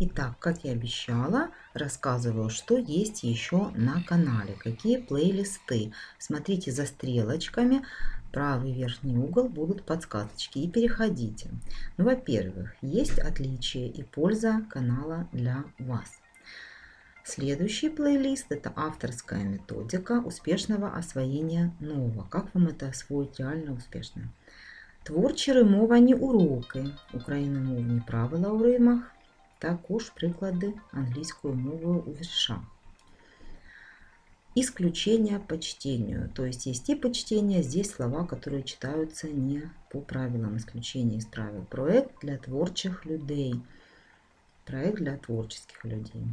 Итак, как я обещала, рассказываю, что есть еще на канале, какие плейлисты. Смотрите за стрелочками, правый верхний угол будут подсказочки и переходите. Ну, Во-первых, есть отличие и польза канала для вас. Следующий плейлист – это авторская методика успешного освоения нового. Как вам это освоить реально успешно? Творчі римовані уроки україномовні правила у римах, також приклади англійською мовою у віршах. Исключение по чтению. То есть есть типы чтения, здесь слова, которые читаются не по правилам. Исключение из правил. Проект для творчих людей. Проект для творческих людей.